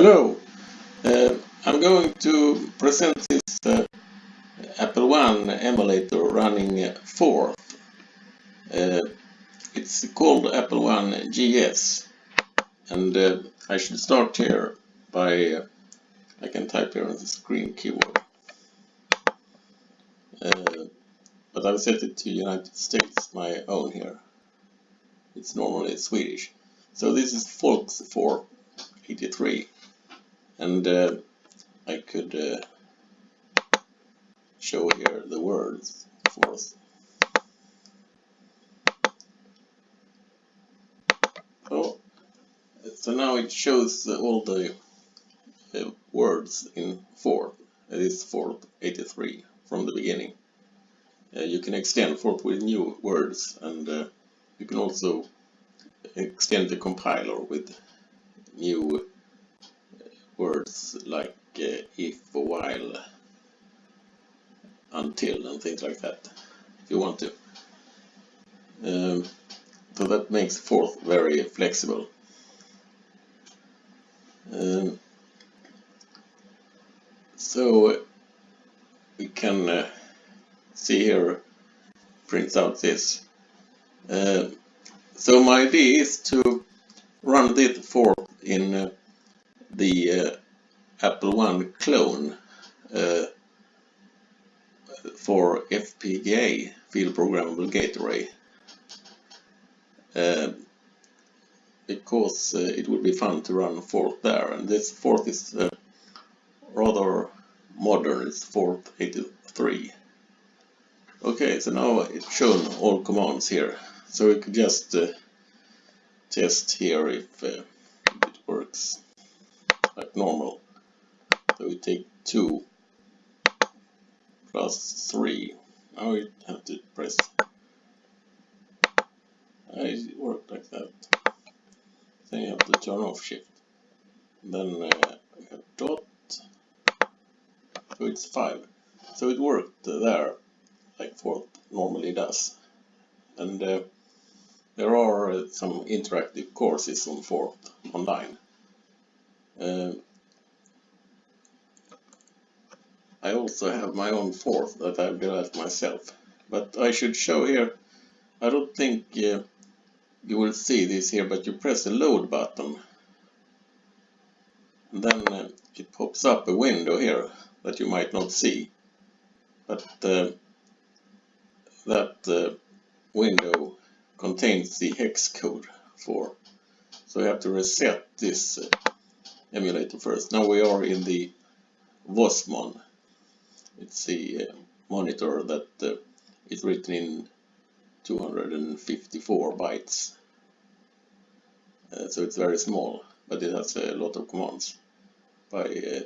Hello, uh, I'm going to present this uh, Apple One emulator running uh. Uh, it's called Apple One GS and uh, I should start here by, uh, I can type here on the screen keyboard. But I've set it to United States, my own here. It's normally Swedish. So this is Folks 483 and uh, I could uh, show here the words for us. Oh, so now it shows all the uh, words in Forth. It is Forth 83 from the beginning. Uh, you can extend Forth with new words and uh, you can also extend the compiler with new words like uh, if, while, until and things like that if you want to. Um, so that makes Forth very flexible. Um, so we can uh, see here prints out this. Uh, so my idea is to run this Forth in uh, the uh, Apple One clone uh, for FPGA, Field Programmable Gate Array. Uh, because uh, it would be fun to run Forth there, and this Forth is uh, rather modern, it's Forth 83. Okay, so now it's shown all commands here, so we could just uh, test here if it works like normal. So we take 2 plus 3. Now we have to press. it worked like that. Then you have to turn off shift. Then uh, we have dot. So it's 5. So it worked there like Forth normally does. And uh, there are uh, some interactive courses on Forth online. Uh, I also have my own Forth that I've developed myself. But I should show here, I don't think uh, you will see this here, but you press the load button. And then uh, it pops up a window here that you might not see. But uh, that uh, window contains the hex code for. So you have to reset this uh, emulator first. Now we are in the WozMon. It's the uh, monitor that uh, is written in 254 bytes. Uh, so it's very small, but it has a lot of commands by uh,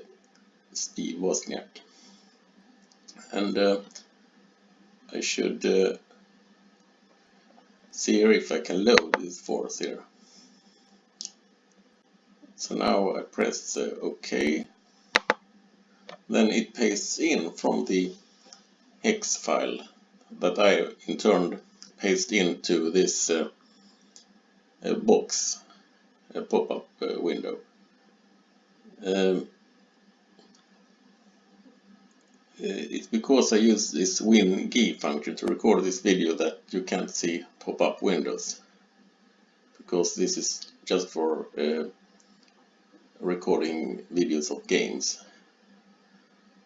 Steve Wozniak. And uh, I should uh, see if I can load this Forth here. So now I press OK. Then it pastes in from the hex file that I in turn paste into this uh, uh, box, pop-up uh, window. Um, uh, it's because I use this WinGE function to record this video that you can't see pop-up windows. Because this is just for uh, recording videos of games.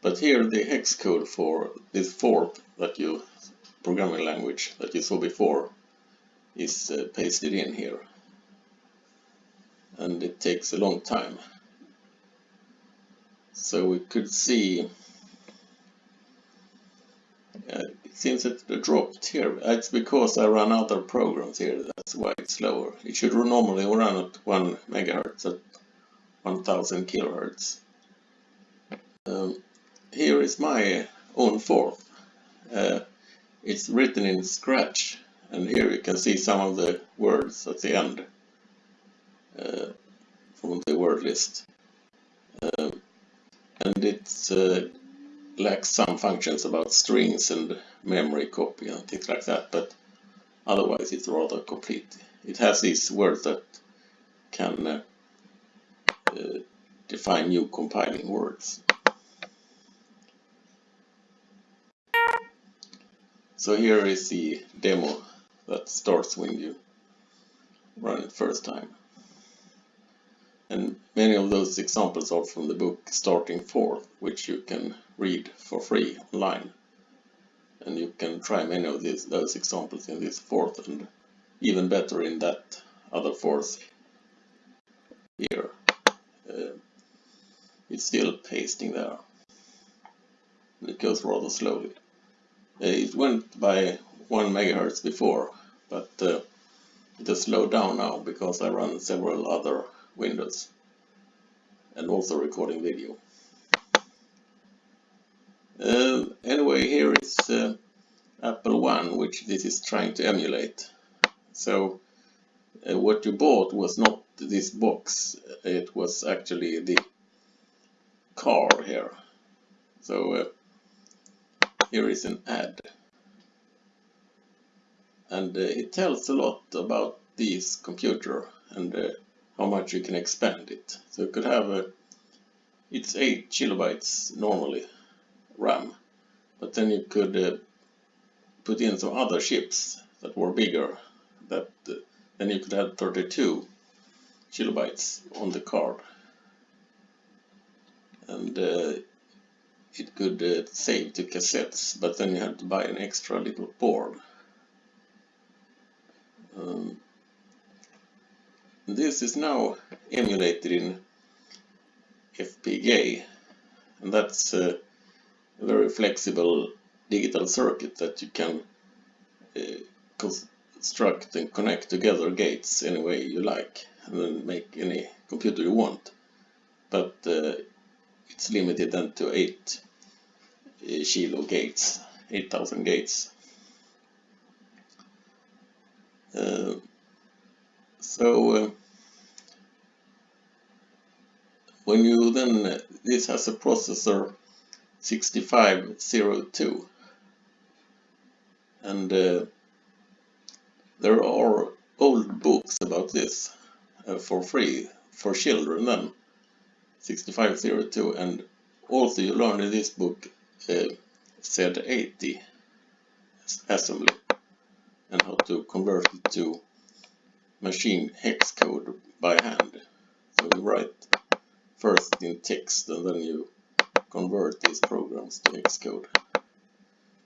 But here the hex code for this Forth that you programming language that you saw before is uh, pasted in here. And it takes a long time. So we could see uh, it seems it dropped here. It's because I run other programs here. That's why it's slower. It should normally run at 1 megahertz at 1000 kilohertz. Um, here is my own Forth. Uh, it's written in Scratch and here you can see some of the words at the end uh, from the word list. Um, and it uh, lacks some functions about strings and memory copy and things like that, but otherwise it's rather complete. It has these words that can uh, define new compiling words. So here is the demo that starts when you run it first time. And many of those examples are from the book Starting Forth, which you can read for free online. And you can try many of these, those examples in this Forth and even better in that other Forth here. Uh, it's still pasting there. It goes rather slowly. Uh, it went by 1 megahertz before, but uh, it has slowed down now because I run several other windows and also recording video. Uh, anyway, here is uh, Apple One, which this is trying to emulate. So uh, what you bought was not this box, it was actually the car here. So uh, here is an ad. And uh, it tells a lot about this computer and uh, how much you can expand it. So you could have a, it's 8 kilobytes normally RAM, but then you could uh, put in some other chips that were bigger, that uh, then you could have 32 kilobytes on the card. And uh, it could uh, save to cassettes, but then you had to buy an extra little board. Um, this is now emulated in FPGA and that's a very flexible digital circuit that you can uh, construct and connect together gates any way you like make any computer you want. But uh, it's limited then to 8 uh, kilo gates, 8000 gates. Uh, so uh, when you then, this has a processor 6502 and uh, there are old books about this uh, for free for children then 6502 and also you learn in this book uh, Z80 assembly and how to convert it to machine hex code by hand. So you write first in text and then you convert these programs to hex code.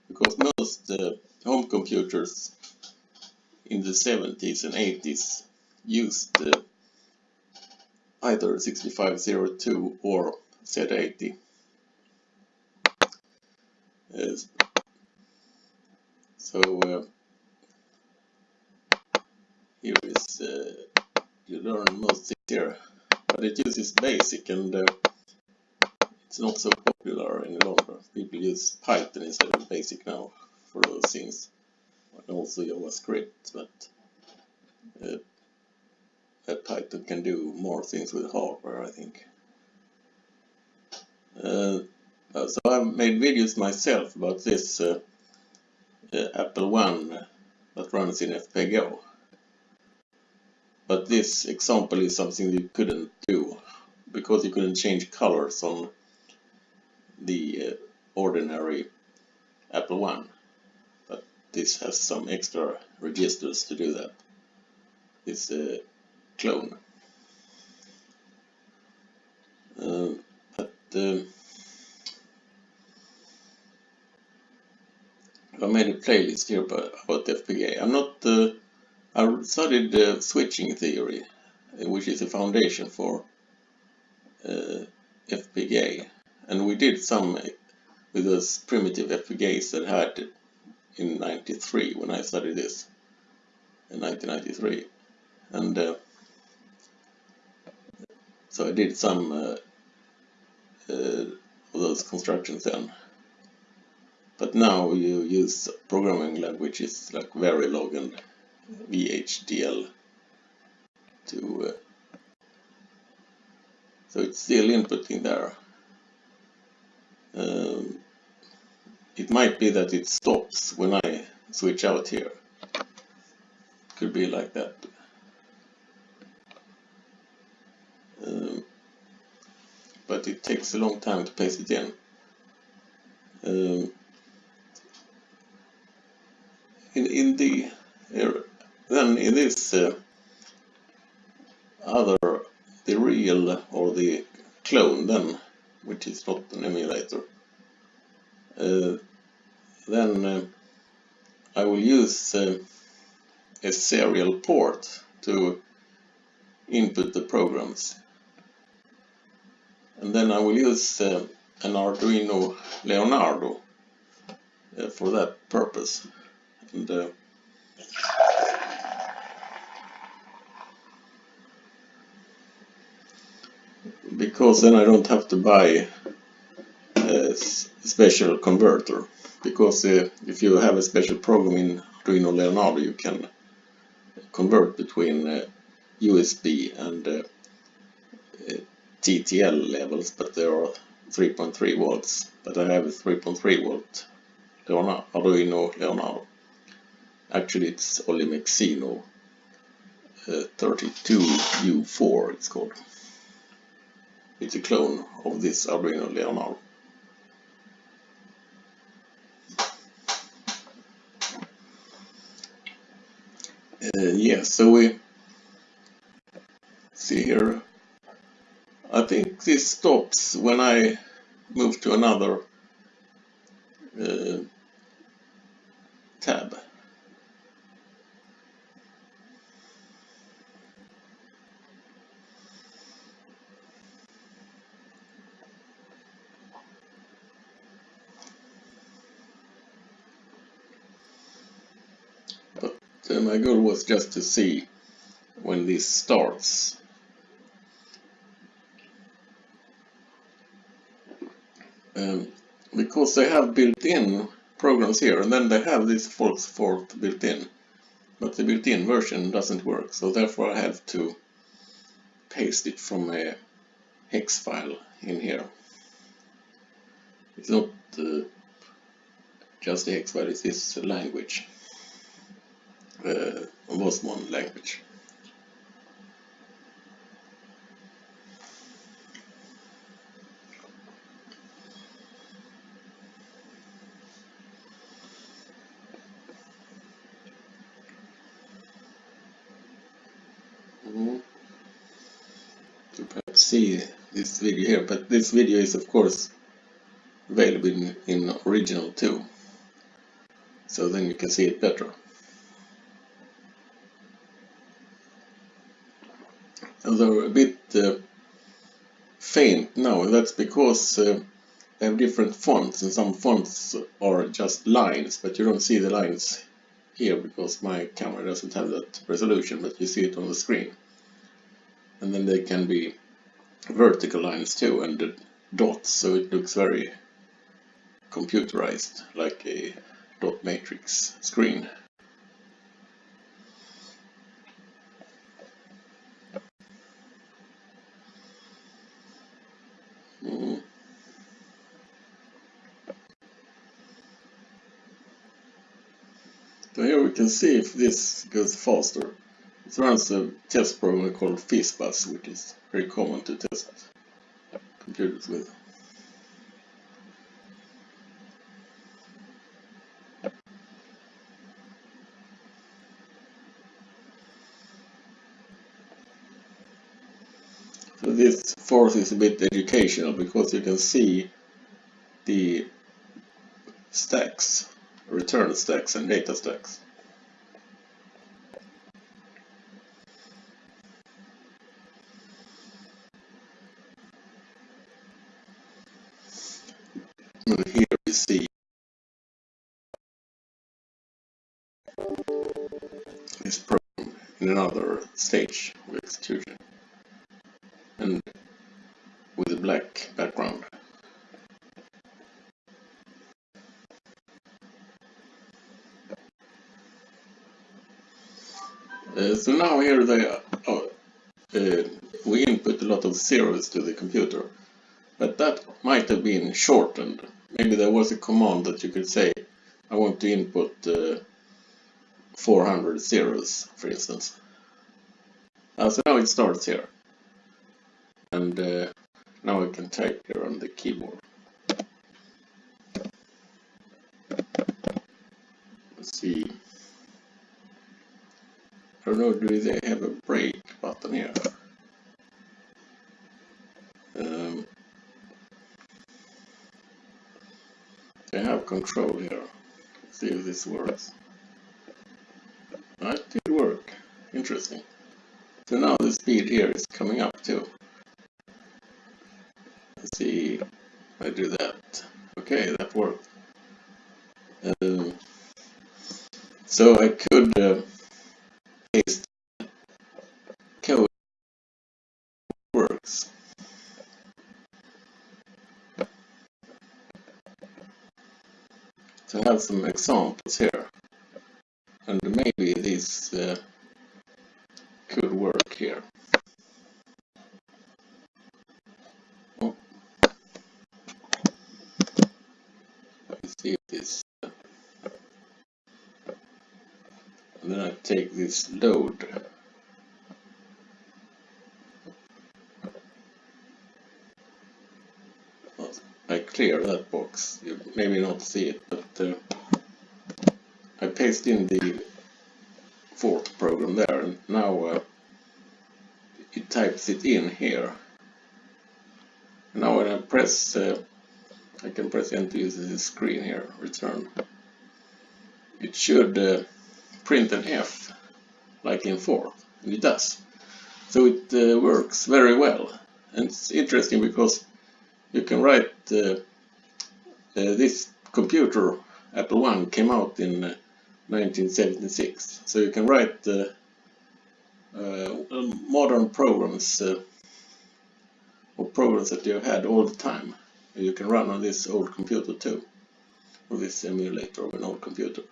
Because most uh, home computers in the 70s and 80s used uh, either 6502 or Z80. Uh, so uh, here is uh, you learn most here but it uses basic and uh, it's not so popular any longer people use python instead of basic now for those things and also javascript but uh, python can do more things with hardware i think uh, uh so I've made videos myself about this uh, uh, Apple One that runs in FPGA but this example is something you couldn't do because you couldn't change colors on the uh, ordinary Apple One. But this has some extra registers to do that. It's a clone. Uh, but I made a playlist here about FPGA. I'm not uh, I studied uh, switching theory, uh, which is a foundation for FPGA. And we did some with those primitive FPGAs that had in 93 when I studied this in 1993. And uh, so I did some uh, uh, those constructions then. But now you use programming languages like Verilog and VHDL to uh, so it's still inputting there. Um, it might be that it stops when I switch out here. Could be like that. Um, but it takes a long time to paste it in. Um, in, in the uh, then in this uh, other the real or the clone then which is not an emulator uh, then uh, I will use uh, a serial port to input the programs and then I will use uh, an Arduino Leonardo uh, for that purpose. And uh, because then I don't have to buy a special converter. Because uh, if you have a special program in Arduino Leonardo you can convert between uh, USB and uh, TTL levels but there are 3.3 volts but I have a 3.3 volt Arduino Leonardo actually it's Olimexino uh, 32U4 it's called it's a clone of this Arduino Leonardo. Uh, yeah, so we see here. I think this stops when I move to another uh, tab. my goal was just to see when this starts. Um, because they have built-in programs here and then they have this false fault built in. But the built-in version doesn't work so therefore I have to paste it from a hex file in here. It's not uh, just a hex file, it's this language uh, one language. Mm-hmm. To perhaps see this video here, but this video is of course available in, in original too, so then you can see it better. they're a bit uh, faint now. That's because uh, they have different fonts and some fonts are just lines, but you don't see the lines here because my camera doesn't have that resolution, but you see it on the screen. And then they can be vertical lines too and the dots, so it looks very computerized, like a dot matrix screen. Mm. So here we can see if this goes faster. It runs a test program called FizzBuzz, which is very common to test computers with. So this Forth is a bit educational because you can see the stacks return stacks and data stacks. And here we see this program in another stage of execution and with a black background. Uh, so now here they are, oh, uh, we input a lot of zeros to the computer, but that might have been shortened. Maybe there was a command that you could say, I want to input uh, 400 zeros, for instance. Uh, so now it starts here. And uh, now I can type here on the keyboard. Let's see. I don't know, do they have a break button here? Um, they have control here. Let's see if this works. That did work. Interesting. So now the speed here is coming up too. Let's see I do that. Okay, that worked. Um, so I could uh, paste code works. So I have some examples here. And maybe these uh, here. Oh. Let's see this. And then I take this load. I clear that box. You maybe not see it, but uh, I paste in the Forth program there and now uh, it types it in here. Now when I press, uh, I can press enter using the screen here, return. It should uh, print an F like in 4, and it does. So it uh, works very well. And it's interesting because you can write uh, uh, this computer, Apple I, came out in uh, 1976. So you can write uh, uh, modern programs uh, or programs that you had all the time. You can run on this old computer too, or this emulator of an old computer.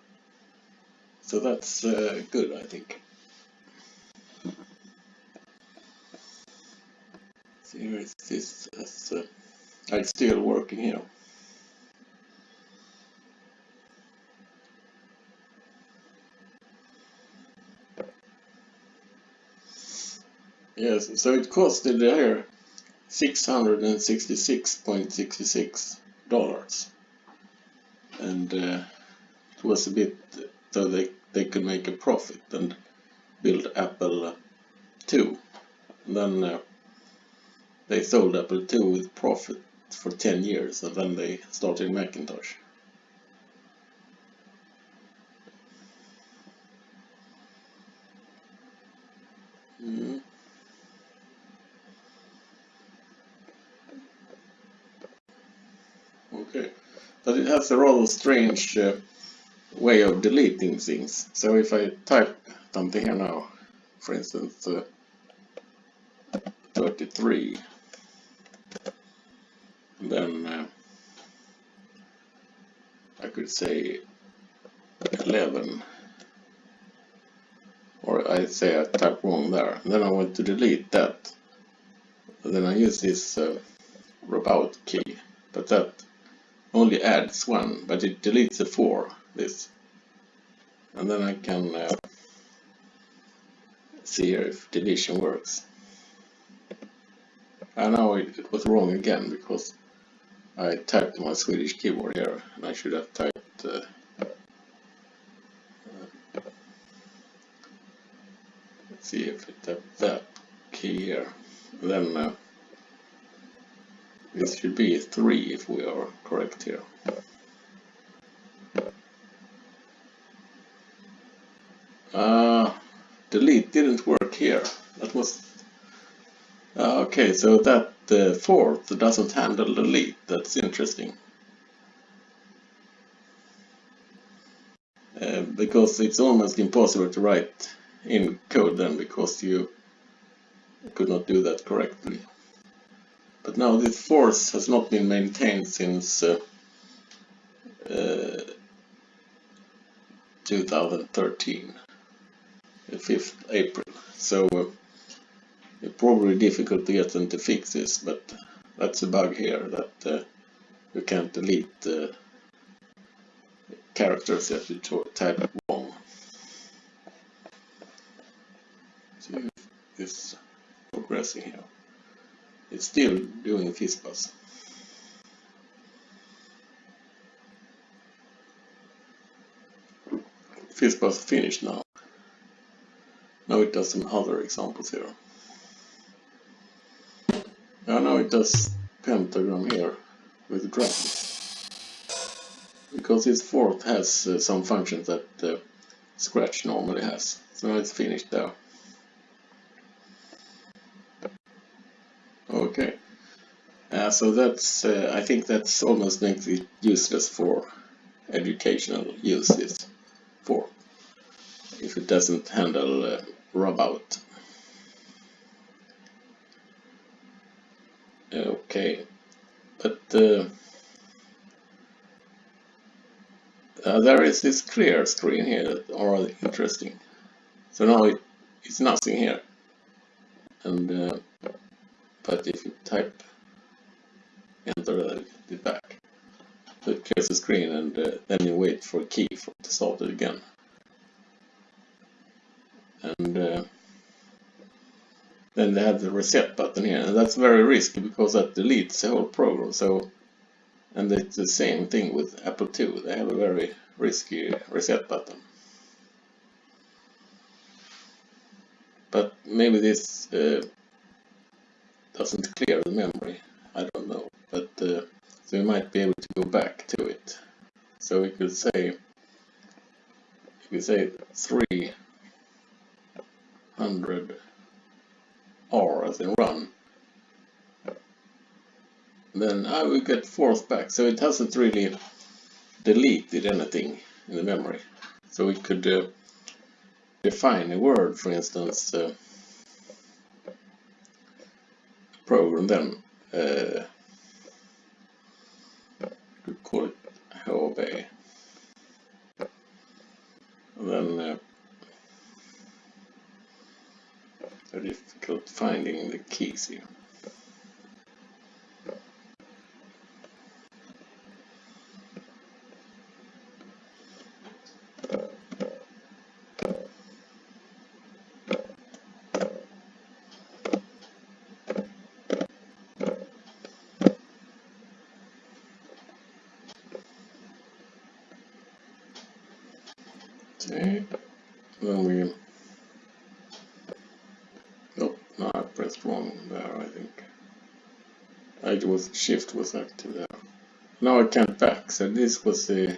So that's uh, good, I think. Here is this uh, it's still working here. Yes, so it costed here $666.66. And uh, it was a bit so they, they could make a profit and build Apple II and then uh, they sold Apple II with profit for 10 years and then they started Macintosh. Mm. But it has a rather strange uh, way of deleting things. So if I type something here now, for instance, uh, 33, then uh, I could say 11, or I say I type wrong there, and then I want to delete that. then I use this uh, key, but that only adds one, but it deletes the four, this. And then I can uh, see here if deletion works. I know it, it, was wrong again because I typed my Swedish keyboard here and I should have typed uh, uh, let's see if it has that key here. Then uh, this should be 3 if we are correct here. Uh, delete didn't work here. That was... Uh, okay, so that uh, Forth doesn't handle the delete. That's interesting. Uh, because it's almost impossible to write in code then because you could not do that correctly. But now this Forth has not been maintained since uh, uh, 2013, the 5th April. So uh, it's probably difficult to get them to fix this, but that's a bug here that uh, you can't delete characters that you type wrong. See if this progressing here. It's still doing FizzBuzz. FizzBuzz finished now. Now it does some other examples here. I know it does pentagram here with drums. Because this Forth has uh, some functions that uh, Scratch normally has. So now it's finished there. Okay. Uh, so that's, uh, I think that's almost makes it useless for educational uses for if it doesn't handle uh. Okay, but uh, uh, there is this clear screen here that are interesting. So now it, it's nothing here. And uh, but if you type enter it back, so it clears the screen and uh, then you wait for a key for to start it again. And uh, then they have the reset button here and that's very risky because that deletes the whole program so and it's the same thing with Apple II they have a very risky reset button but maybe this uh, doesn't clear the memory I don't know but uh, so we might be able to go back to it so we could say you could say 300 R as in run, then I will get Forth back. So it hasn't really deleted anything in the memory. So we could uh, define a word, for instance, uh, program then. Uh, could call it HOV. And then uh, difficult finding the keys here. Okay, then we no I pressed wrong there, I think. I was shift was active there. Now I can't back, so this was the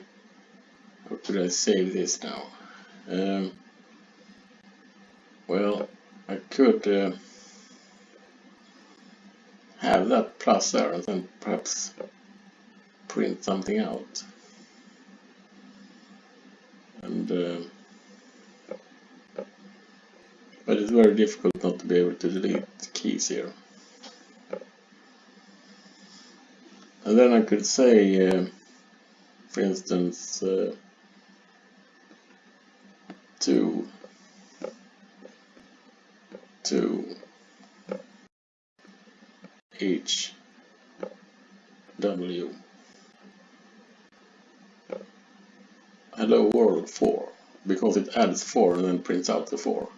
how could I save this now? Um, well, I could uh, have that plus there and then perhaps print something out. And uh, but it's very difficult not to be able to delete keys here. And then I could say, uh, for instance, uh, to to H W hello world 4 because it adds 4 and then prints out the 4.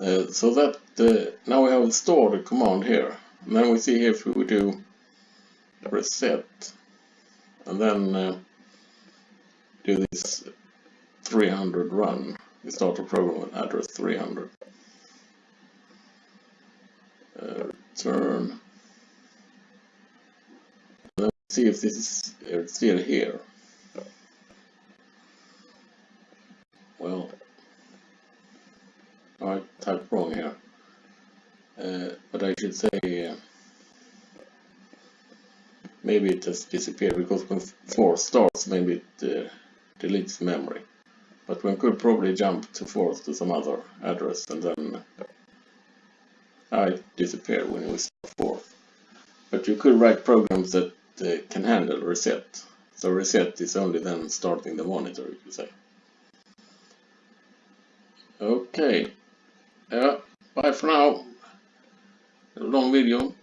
Uh, so that uh, now we have stored the command here. And then we see here if we do reset and then uh, do this 300 run. We start a program with address 300. Uh, return. And then see if this is still here. Well, I typed wrong here. Uh, but I should say uh, maybe it has disappeared because when 4 starts maybe it uh, deletes memory. But one could probably jump to 4th to some other address and then it disappeared when we start Forth. But you could write programs that uh, can handle reset. So reset is only then starting the monitor, you could say. Okay, Ja, bye for now. A long video.